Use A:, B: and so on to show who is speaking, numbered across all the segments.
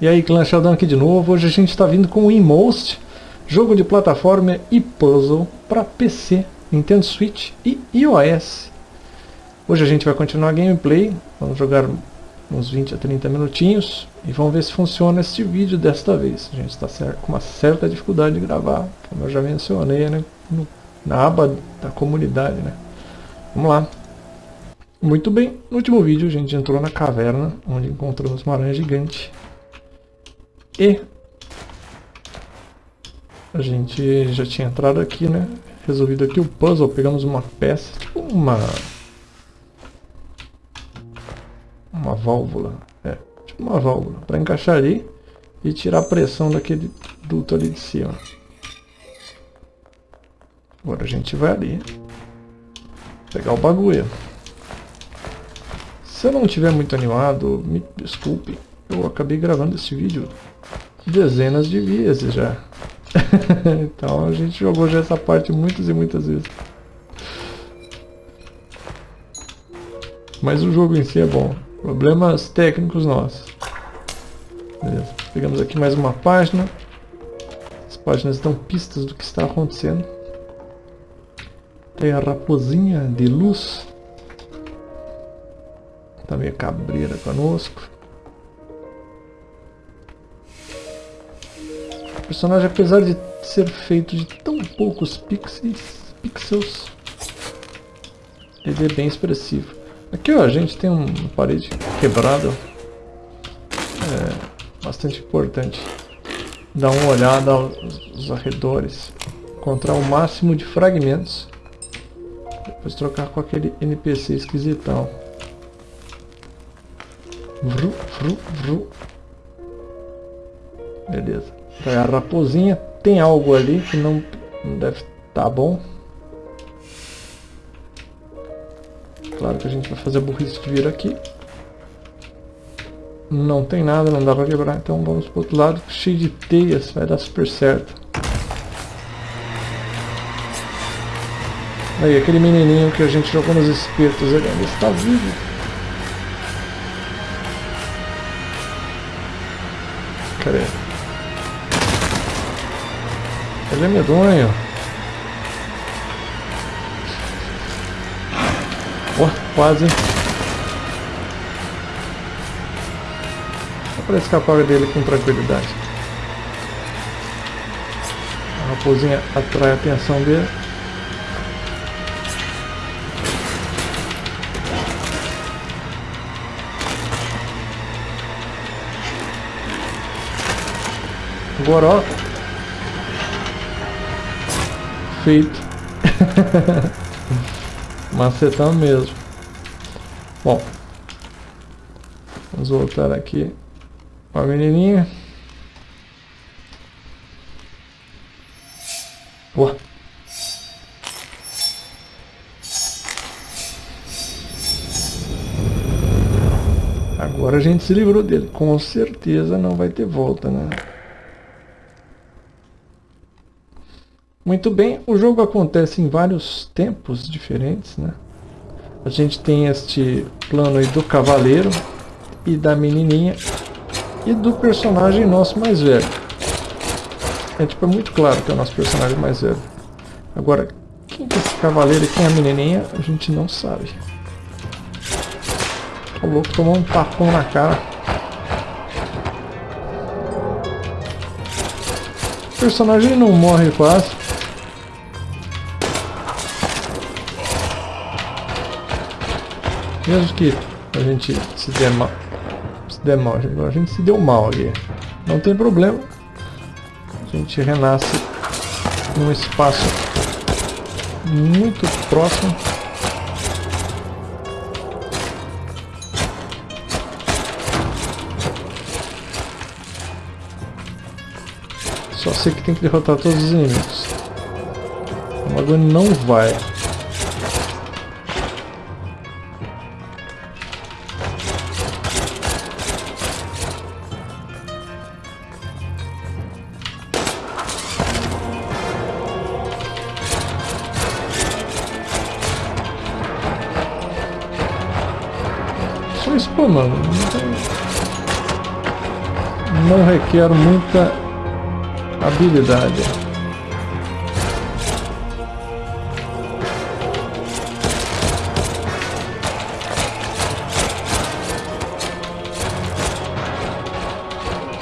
A: E aí, Clã Sheldon aqui de novo. Hoje a gente está vindo com o Inmost, jogo de plataforma e puzzle para PC, Nintendo Switch e iOS. Hoje a gente vai continuar a gameplay, vamos jogar uns 20 a 30 minutinhos e vamos ver se funciona este vídeo desta vez. A gente está com uma certa dificuldade de gravar, como eu já mencionei né, no, na aba da comunidade. Né. Vamos lá. Muito bem, no último vídeo a gente entrou na caverna, onde encontramos uma aranha gigante e a gente já tinha entrado aqui, né? Resolvido aqui o puzzle, pegamos uma peça, tipo uma... Uma válvula, é, tipo uma válvula, para encaixar ali e tirar a pressão daquele duto ali de cima. Agora a gente vai ali, pegar o bagulho. Se eu não estiver muito animado, me desculpe, eu acabei gravando esse vídeo dezenas de vezes já. então a gente jogou já essa parte muitas e muitas vezes. Mas o jogo em si é bom. Problemas técnicos nossos. Beleza. Pegamos aqui mais uma página. As páginas dão pistas do que está acontecendo. Tem a raposinha de luz. Também a cabreira conosco. Personagem, apesar de ser feito de tão poucos pixels, pixels ele é bem expressivo. Aqui ó, a gente tem uma parede quebrada, é bastante importante. Dar uma olhada aos arredores, encontrar o máximo de fragmentos, depois trocar com aquele NPC esquisitão. Vru, vru, vru. Beleza. É a raposinha. Tem algo ali que não, não deve estar tá bom. Claro que a gente vai fazer a burrice de vir aqui. Não tem nada, não dá pra quebrar. Então vamos pro outro lado, cheio de teias. Vai dar super certo. Aí, aquele menininho que a gente jogou nos espetos, ele ainda está vivo. Cadê? Ele é medonho. Oh, quase. Só para escapar dele com tranquilidade. A raposinha atrai a atenção dele. Agora, ó, feito. Macetão mesmo. Bom. Vamos voltar aqui. Ó a menininha. Boa. Agora a gente se livrou dele. Com certeza não vai ter volta, né? Muito bem, o jogo acontece em vários tempos diferentes, né? A gente tem este plano aí do cavaleiro e da menininha e do personagem nosso mais velho. É tipo, é muito claro que é o nosso personagem mais velho. Agora, quem que é esse cavaleiro e quem é a menininha, a gente não sabe. O louco tomou um tapão na cara. O personagem não morre quase. Mesmo que a gente se dê mal, se dê mal, a gente se deu mal ali. Não tem problema. A gente renasce num espaço muito próximo. Só sei que tem que derrotar todos os inimigos. O bagulho não vai. Tem não requer muita habilidade.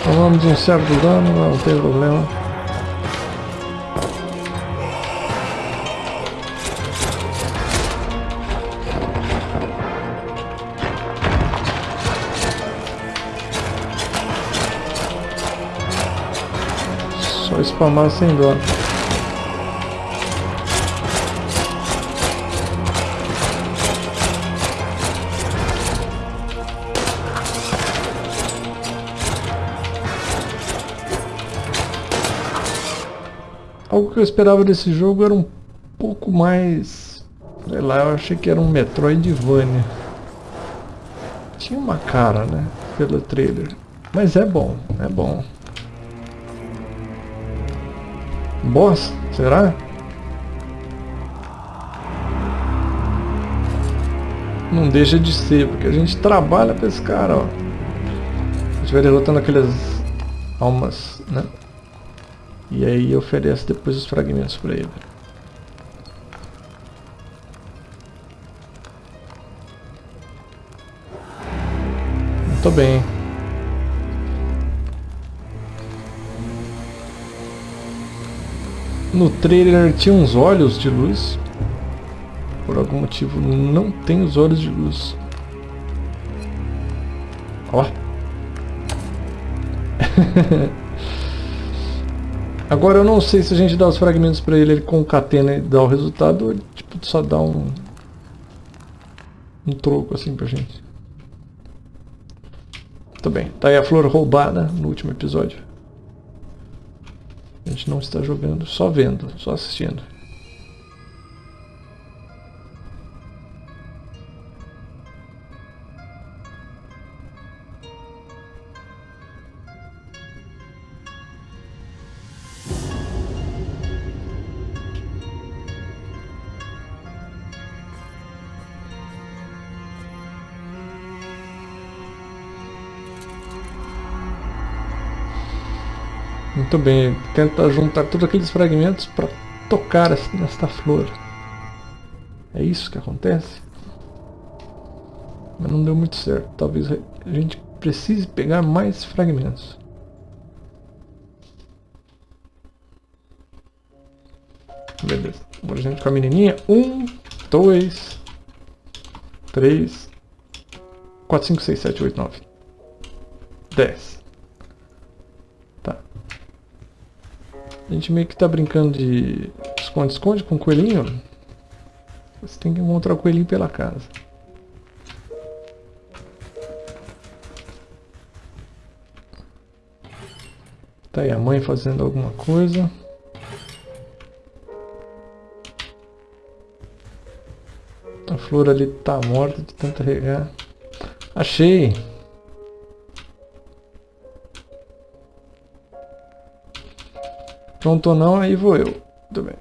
A: Tomamos um certo dano, não tem problema. Só spamar sem dó. Algo que eu esperava desse jogo era um pouco mais... Sei lá, eu achei que era um Metroidvania. Tinha uma cara, né? Pelo trailer. Mas é bom, é bom. Boss? Será? Não deixa de ser, porque a gente trabalha pra esse cara, ó. A gente vai derrotando aquelas almas, né? E aí oferece depois os fragmentos pra ele. Muito bem. No trailer tinha uns olhos de luz. Por algum motivo não tem os olhos de luz. Ó. Agora eu não sei se a gente dá os fragmentos pra ele, ele concatena e dá o resultado ou ele tipo, só dá um, um troco assim pra gente. Muito bem, tá aí a flor roubada no último episódio. Gente não está jogando, só vendo, só assistindo. Muito bem, tenta juntar todos aqueles fragmentos para tocar nesta flor. É isso que acontece? Mas não deu muito certo. Talvez a gente precise pegar mais fragmentos. Beleza. Agora a gente com a menininha. Um, dois, três, quatro, cinco, seis, sete, oito, nove, dez. A gente meio que tá brincando de esconde-esconde com o coelhinho. Você tem que encontrar o coelhinho pela casa. Tá aí a mãe fazendo alguma coisa. A flor ali tá morta de tanto regar. Achei! Pronto ou não, aí vou eu. Tudo bem.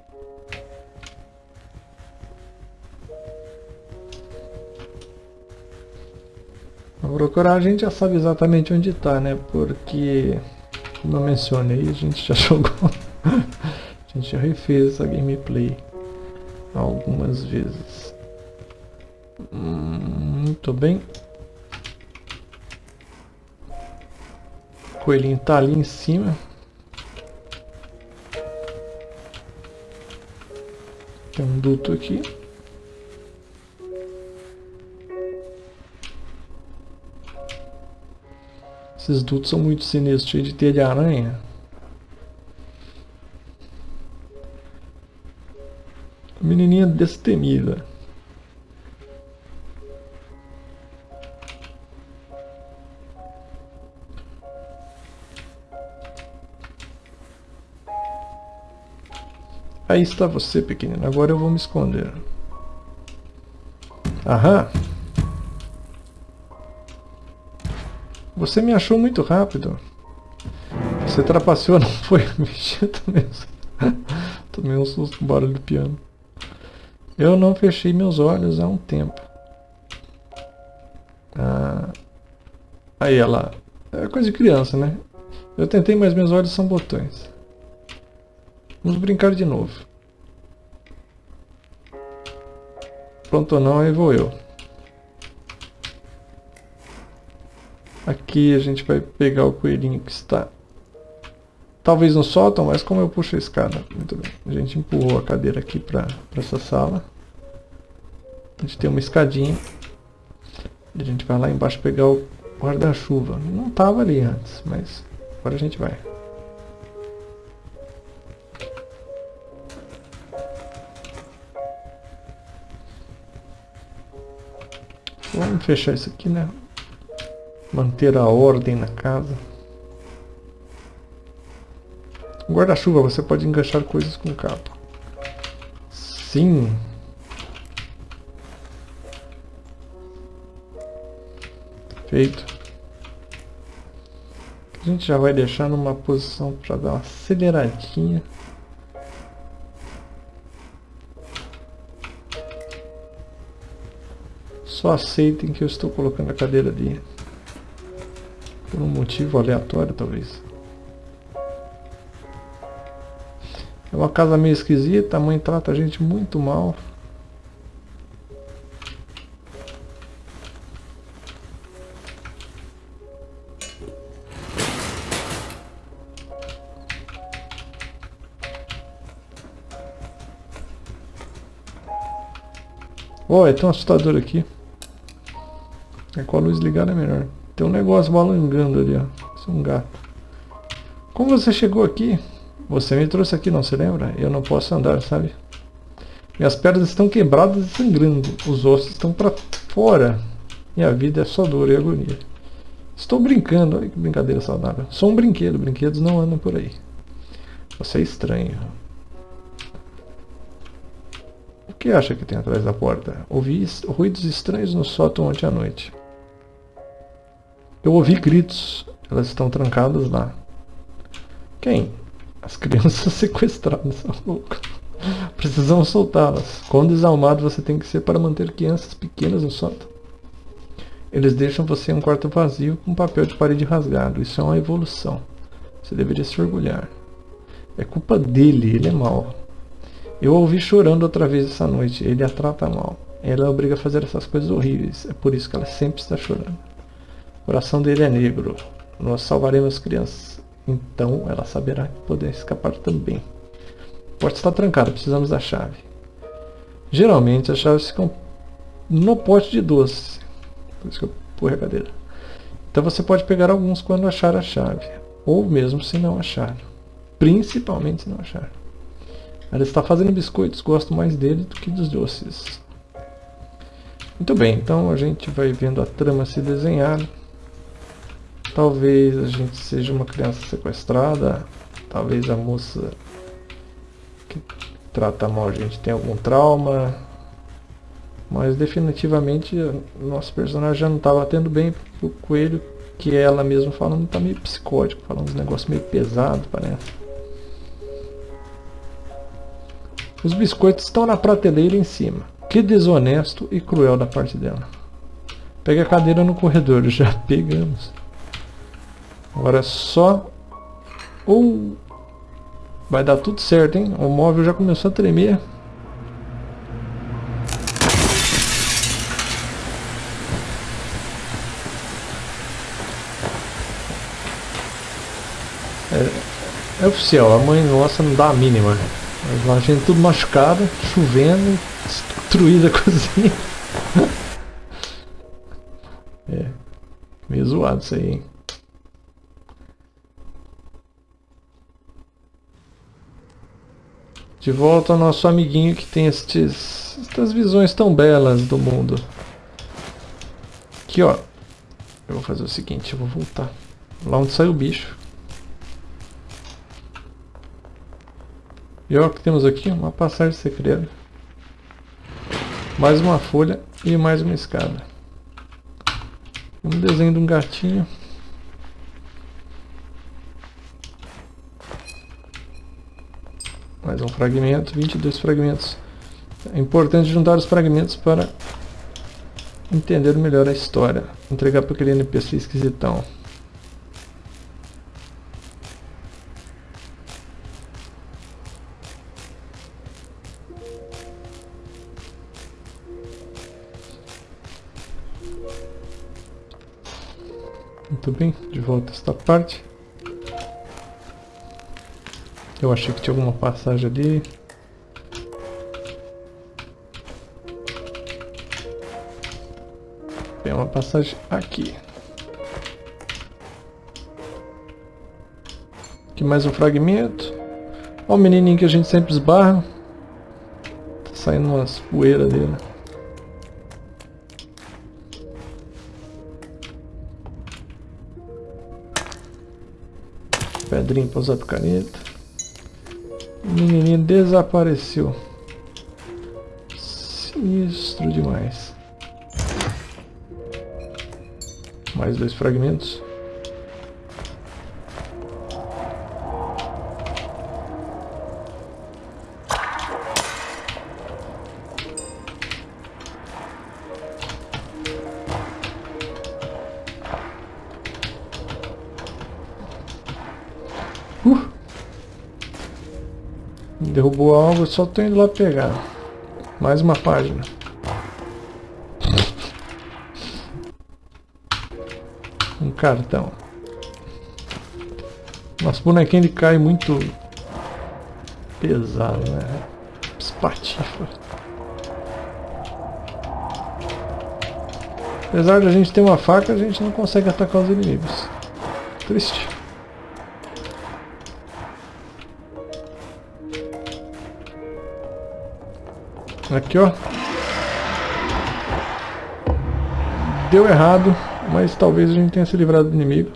A: Vou procurar, a gente já sabe exatamente onde está, né? Porque, como eu mencionei, a gente já jogou. a gente já refez essa gameplay algumas vezes. Hum, muito bem. O coelhinho tá ali em cima. Tem um duto aqui. Esses dutos são muito sinistros, cheios de teia de aranha. Menininha destemida. Aí está você, pequenino. Agora eu vou me esconder. Aham. Você me achou muito rápido. Você trapaceou, não foi? Vixe, tomei, tomei um susto com o barulho do piano. Eu não fechei meus olhos há um tempo. Ah, aí ela... É coisa de criança, né? Eu tentei, mas meus olhos são botões. Vamos brincar de novo. Pronto ou não, aí vou eu. Aqui a gente vai pegar o coelhinho que está talvez no sótão, mas como eu puxo a escada? Muito bem. A gente empurrou a cadeira aqui para essa sala. A gente tem uma escadinha. E a gente vai lá embaixo pegar o guarda-chuva. Não estava ali antes, mas agora a gente vai. Vamos fechar isso aqui, né? Manter a ordem na casa. Guarda-chuva, você pode enganchar coisas com capa. Sim. Feito. A gente já vai deixar numa posição para dar uma aceleradinha. Só aceitem que eu estou colocando a cadeira ali. Por um motivo aleatório, talvez. É uma casa meio esquisita, a mãe trata a gente muito mal. Oh, é tão assustador aqui. É com a luz ligada é melhor. Tem um negócio balangando ali, ó. Isso é um gato. Como você chegou aqui? Você me trouxe aqui, não se lembra? Eu não posso andar, sabe? Minhas pernas estão quebradas e sangrando. Os ossos estão para fora. Minha vida é só dor e agonia. Estou brincando. Olha que brincadeira saudável. Sou um brinquedo. Brinquedos não andam por aí. Você é estranho. O que acha que tem atrás da porta? Ouvi ruídos estranhos no sótão ontem à noite. Eu ouvi gritos. Elas estão trancadas lá. Quem? As crianças sequestradas, são loucos. Precisamos soltá-las. Quão desalmado você tem que ser para manter crianças pequenas no sótão? Eles deixam você em um quarto vazio com papel de parede rasgado. Isso é uma evolução. Você deveria se orgulhar. É culpa dele, ele é mau. Eu a ouvi chorando outra vez essa noite. Ele a trata mal. Ela a obriga a fazer essas coisas horríveis. É por isso que ela sempre está chorando. Coração dele é negro. Nós salvaremos crianças. Então ela saberá que poder escapar também. A porta está trancada, precisamos da chave. Geralmente as chaves ficam no pote de doce. Por isso que eu pus a cadeira. Então você pode pegar alguns quando achar a chave. Ou mesmo se não achar. Principalmente se não achar. Ela está fazendo biscoitos, gosto mais dele do que dos doces. Muito bem, então a gente vai vendo a trama se desenhar. Talvez a gente seja uma criança sequestrada, talvez a moça que trata mal a gente tenha algum trauma, mas definitivamente nosso personagem já não está batendo bem o coelho, que ela mesma falando está meio psicótico, falando uns negócios meio pesados, parece. Os biscoitos estão na prateleira em cima. Que desonesto e cruel da parte dela. Pega a cadeira no corredor, já pegamos. Agora é só... Ou... Vai dar tudo certo, hein? O móvel já começou a tremer. É, é oficial, a mãe nossa não dá a mínima. A gente tudo machucada, chovendo, destruída a cozinha. é, meio zoado isso aí, hein? De volta ao nosso amiguinho que tem estes, estas visões tão belas do mundo. Aqui, ó. Eu vou fazer o seguinte, eu vou voltar. Lá onde saiu o bicho. E olha o que temos aqui, uma passagem secreta. Mais uma folha e mais uma escada. Um desenho de um gatinho. Mais um fragmento, 22 fragmentos. É importante juntar os fragmentos para entender melhor a história. Entregar para aquele NPC esquisitão. Muito bem, de volta a esta parte. Eu achei que tinha alguma passagem ali. Tem uma passagem aqui. Aqui mais um fragmento. Olha o menininho que a gente sempre esbarra. Tá saindo umas poeiras dele. Pedrinho para usar caneta. Menininho desapareceu. Sinistro demais. Mais dois fragmentos. Derrubou algo, só tô indo lá pegar. Mais uma página. Um cartão. Nosso bonequinho ele cai muito pesado, né? Espatifa. Apesar de a gente ter uma faca, a gente não consegue atacar os inimigos. Triste. Aqui, ó. Deu errado, mas talvez a gente tenha se livrado do inimigo.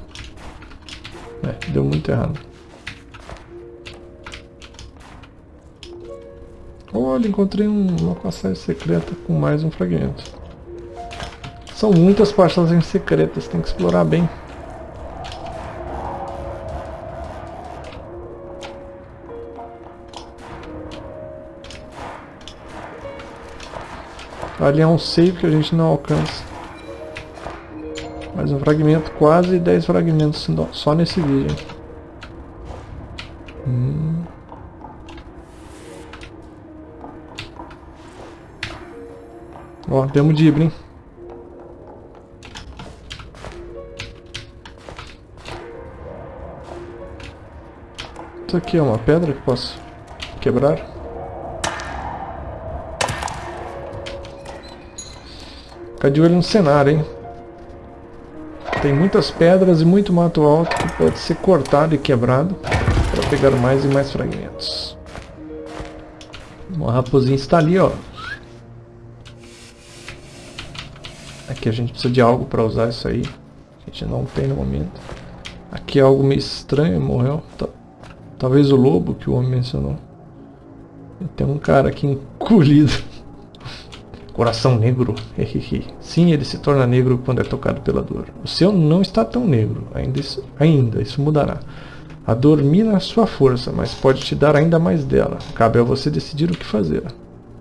A: É, deu muito errado. Olha, encontrei um, uma passagem secreta com mais um fragmento. São muitas passagens secretas, tem que explorar bem. Ali é um save que a gente não alcança. Mais um fragmento, quase 10 fragmentos só nesse vídeo. Hum. Ó, demos dibra, hein? Isso aqui é uma pedra que posso quebrar. Fica de olho no cenário, hein? Tem muitas pedras e muito mato alto que pode ser cortado e quebrado para pegar mais e mais fragmentos. Uma raposinha está ali, ó. Aqui a gente precisa de algo para usar isso aí. A gente não tem no momento. Aqui é algo meio estranho, morreu. Talvez o lobo que o homem mencionou. Tem um cara aqui encolhido. Coração negro. Sim, ele se torna negro quando é tocado pela dor. O seu não está tão negro. Ainda isso, ainda, isso mudará. A dor mina sua força, mas pode te dar ainda mais dela. Cabe a você decidir o que fazer.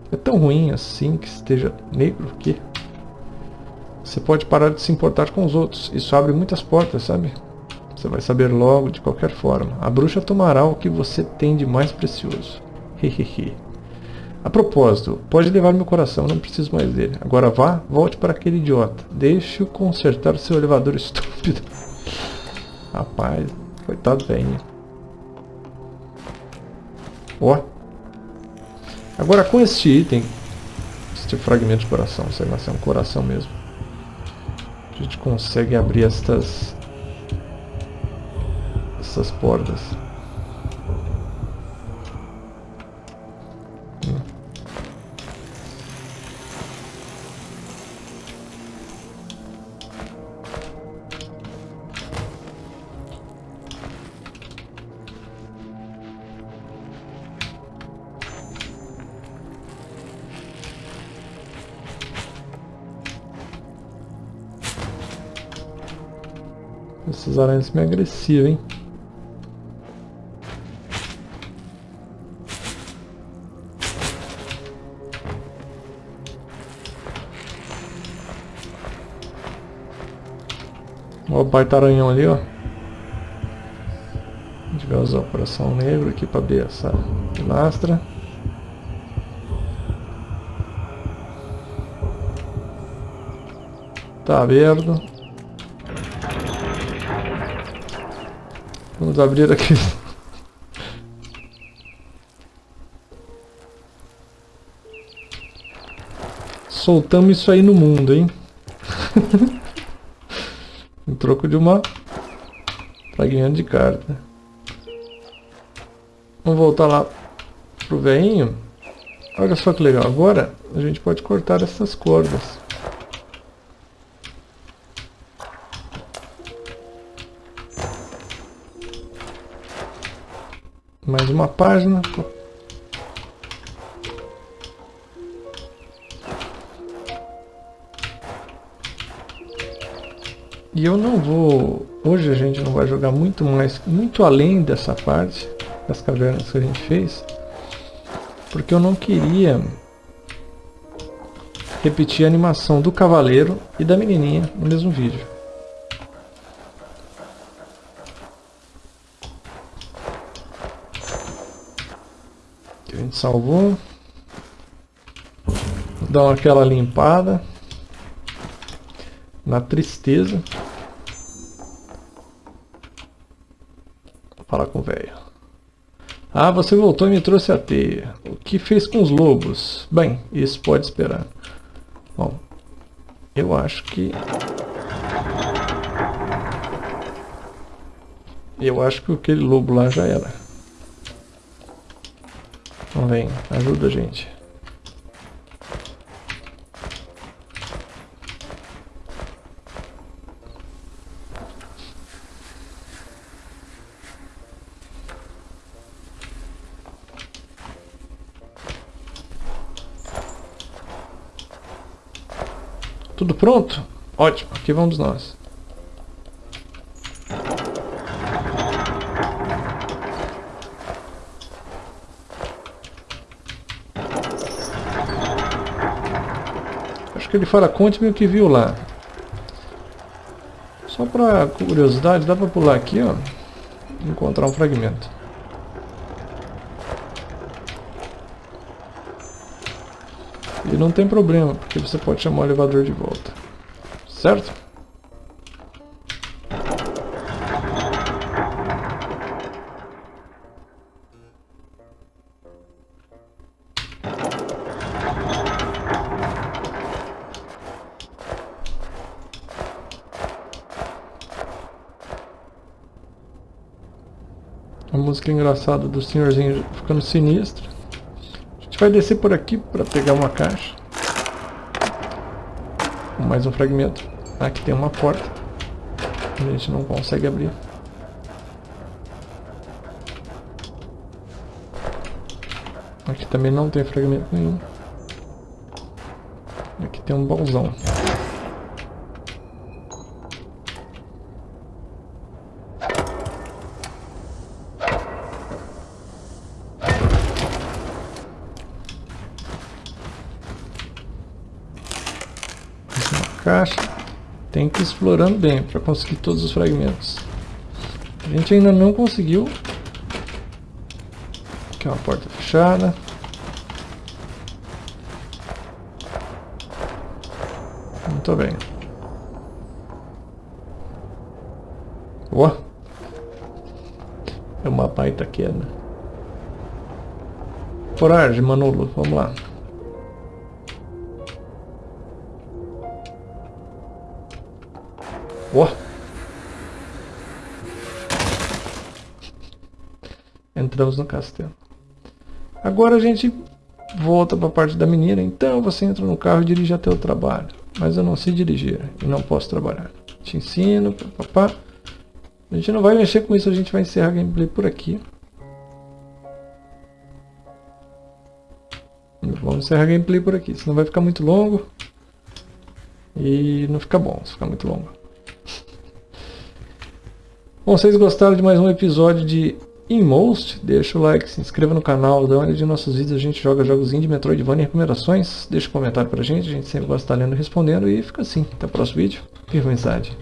A: É tão ruim assim que esteja negro que... Você pode parar de se importar com os outros. Isso abre muitas portas, sabe? Você vai saber logo, de qualquer forma. A bruxa tomará o que você tem de mais precioso. Hehehe. A propósito, pode levar meu coração, não preciso mais dele. Agora vá, volte para aquele idiota. Deixe-o consertar seu elevador estúpido. Rapaz, coitado velho. Ó. Agora com este item, este fragmento de coração, sei lá se é um coração mesmo. A gente consegue abrir estas essas portas. Essas aranhas são meio agressivas, hein? Olha o baita aranhão ali, ó. A gente vai usar o coração negro aqui para abrir essa pilastra. Tá aberto. Vamos abrir aqui. Soltamos isso aí no mundo, hein? em troco de uma fragmento de carta. Vamos voltar lá pro veinho. Olha só que legal. Agora a gente pode cortar essas cordas. Uma página. E eu não vou... Hoje a gente não vai jogar muito mais, muito além dessa parte das cavernas que a gente fez. Porque eu não queria repetir a animação do cavaleiro e da menininha no mesmo vídeo. Salvou. Dá aquela limpada na tristeza. Falar com o velho. Ah, você voltou e me trouxe a teia. O que fez com os lobos? Bem, isso pode esperar. Bom, eu acho que... Eu acho que aquele lobo lá já era. Então vem, ajuda a gente. Tudo pronto? Ótimo, aqui vamos nós. Ele fala, conte-me o que viu lá. Só para curiosidade, dá para pular aqui, ó, encontrar um fragmento. E não tem problema, porque você pode chamar o elevador de volta. Certo? A música engraçada do senhorzinho ficando sinistro vai descer por aqui para pegar uma caixa. Mais um fragmento. Aqui tem uma porta. A gente não consegue abrir. Aqui também não tem fragmento nenhum. Aqui tem um bolzão. Caixa, tem que ir explorando bem para conseguir todos os fragmentos. A gente ainda não conseguiu. Aqui é uma porta fechada. Muito bem. Ó! É uma baita queda. Foragem, Manolo, vamos lá. Ó. Entramos no castelo. Agora a gente volta para a parte da menina. Então você entra no carro e dirige até o trabalho. Mas eu não sei dirigir e não posso trabalhar. Te ensino, papá. A gente não vai mexer com isso, a gente vai encerrar a gameplay por aqui. Vamos encerrar a gameplay por aqui, senão vai ficar muito longo. E não fica bom se ficar muito longo. Bom, vocês gostaram de mais um episódio de Inmost? Deixa o like, se inscreva no canal, dá uma olhada em nossos vídeos, a gente joga jogos de Metroidvania e recomendações. Deixa um comentário pra gente, a gente sempre gosta de estar lendo e respondendo. E fica assim, até o próximo vídeo. Viva amizade!